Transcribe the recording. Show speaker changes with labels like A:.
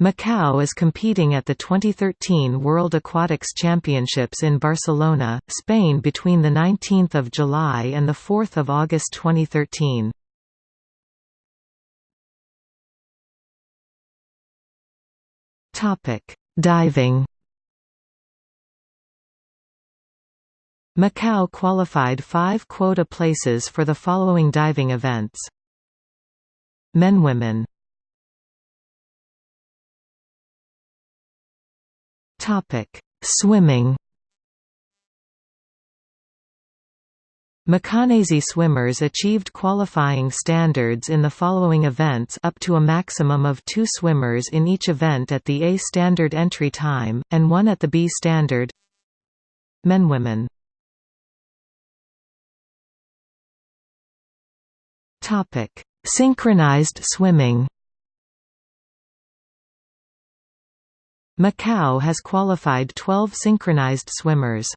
A: Macau is competing at the 2013 World Aquatics Championships in Barcelona, Spain between 19 July and 4 August 2013. Diving Macau qualified five quota places for the following diving events. Men-Women Topic: Swimming. Macanese swimmers achieved qualifying standards in the following events up to a maximum of two swimmers in each event at the A standard entry time, and one at the B standard. Men-Women Synchronized swimming Macau has qualified 12 synchronized swimmers.